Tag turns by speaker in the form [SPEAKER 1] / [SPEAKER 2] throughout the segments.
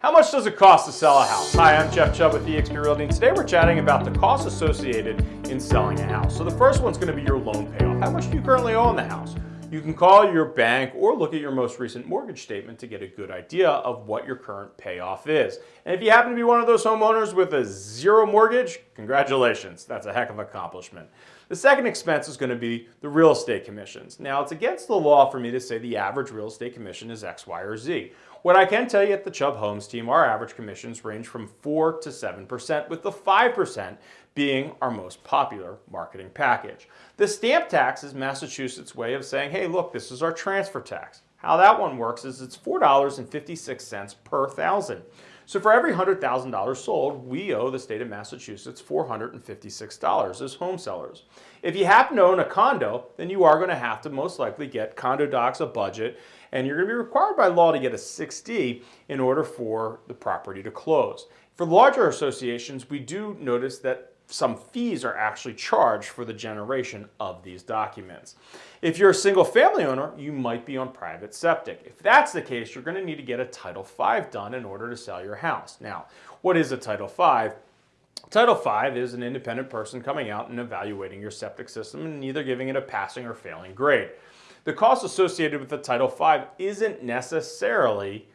[SPEAKER 1] How much does it cost to sell a house? Hi, I'm Jeff Chubb with eXp Realty, and today we're chatting about the costs associated in selling a house. So the first one's going to be your loan payoff. How much do you currently owe on the house? You can call your bank or look at your most recent mortgage statement to get a good idea of what your current payoff is. And if you happen to be one of those homeowners with a zero mortgage, congratulations. That's a heck of an accomplishment. The second expense is going to be the real estate commissions. Now, it's against the law for me to say the average real estate commission is X, Y, or Z. What I can tell you at the Chubb Homes team, our average commissions range from 4 to 7%, with the 5% being our most popular marketing package. The stamp tax is Massachusetts' way of saying, hey, look, this is our transfer tax. How that one works is it's $4.56 per thousand. So for every $100,000 sold, we owe the state of Massachusetts $456 as home sellers. If you happen to own a condo, then you are going to have to most likely get Condo Docs a budget, and you're going to be required by law to get a 6D in order for the property to close. For larger associations, we do notice that some fees are actually charged for the generation of these documents. If you're a single family owner, you might be on private septic. If that's the case, you're going to need to get a Title V done in order to sell your house. Now, what is a Title V? Title V is an independent person coming out and evaluating your septic system and either giving it a passing or failing grade. The cost associated with the Title V isn't necessarily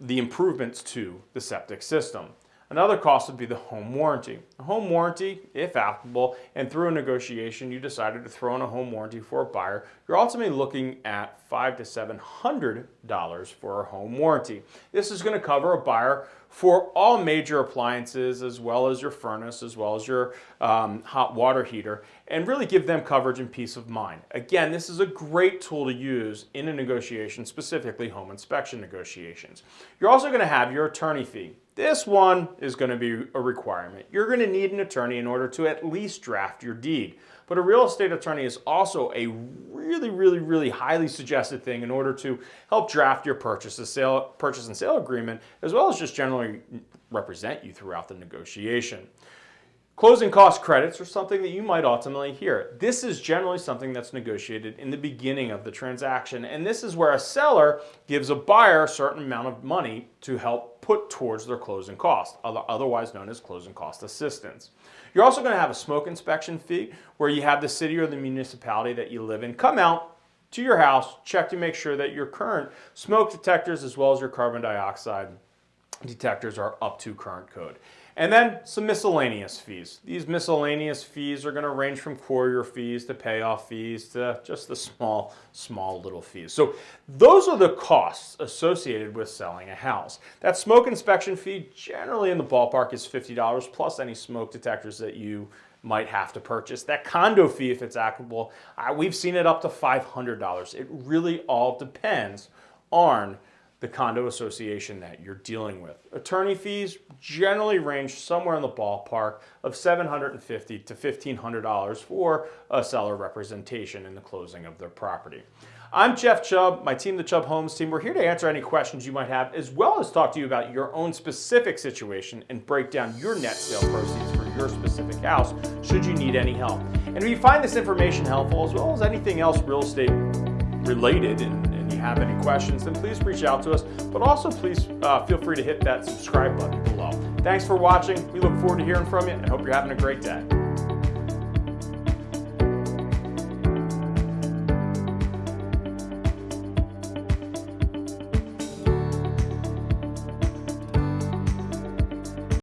[SPEAKER 1] the improvements to the septic system. Another cost would be the home warranty. A home warranty, if applicable, and through a negotiation you decided to throw in a home warranty for a buyer, you're ultimately looking at five to seven hundred dollars for a home warranty. This is going to cover a buyer for all major appliances as well as your furnace as well as your um, hot water heater and really give them coverage and peace of mind. Again, this is a great tool to use in a negotiation, specifically home inspection negotiations. You're also going to have your attorney fee. This one is going to be a requirement. You're going to need an attorney in order to at least draft your deed. But a real estate attorney is also a really, really, really highly suggested thing in order to help draft your purchase, sale, purchase and sale agreement, as well as just generally represent you throughout the negotiation. Closing cost credits are something that you might ultimately hear. This is generally something that's negotiated in the beginning of the transaction, and this is where a seller gives a buyer a certain amount of money to help put towards their closing cost, otherwise known as closing cost assistance. You're also going to have a smoke inspection fee where you have the city or the municipality that you live in come out to your house, check to make sure that your current smoke detectors as well as your carbon dioxide detectors are up to current code. And then some miscellaneous fees. These miscellaneous fees are going to range from courier fees to payoff fees to just the small, small little fees. So those are the costs associated with selling a house. That smoke inspection fee generally in the ballpark is $50 plus any smoke detectors that you might have to purchase. That condo fee, if it's applicable, we've seen it up to $500. It really all depends on the condo association that you're dealing with. Attorney fees generally range somewhere in the ballpark of 750 to $1,500 for a seller representation in the closing of their property. I'm Jeff Chubb, my team, the Chubb Homes team. We're here to answer any questions you might have, as well as talk to you about your own specific situation and break down your net sale proceeds for your specific house, should you need any help. And if you find this information helpful, as well as anything else real estate related and have any questions, then please reach out to us. But also please uh, feel free to hit that subscribe button below. Thanks for watching. We look forward to hearing from you and hope you're having a great day.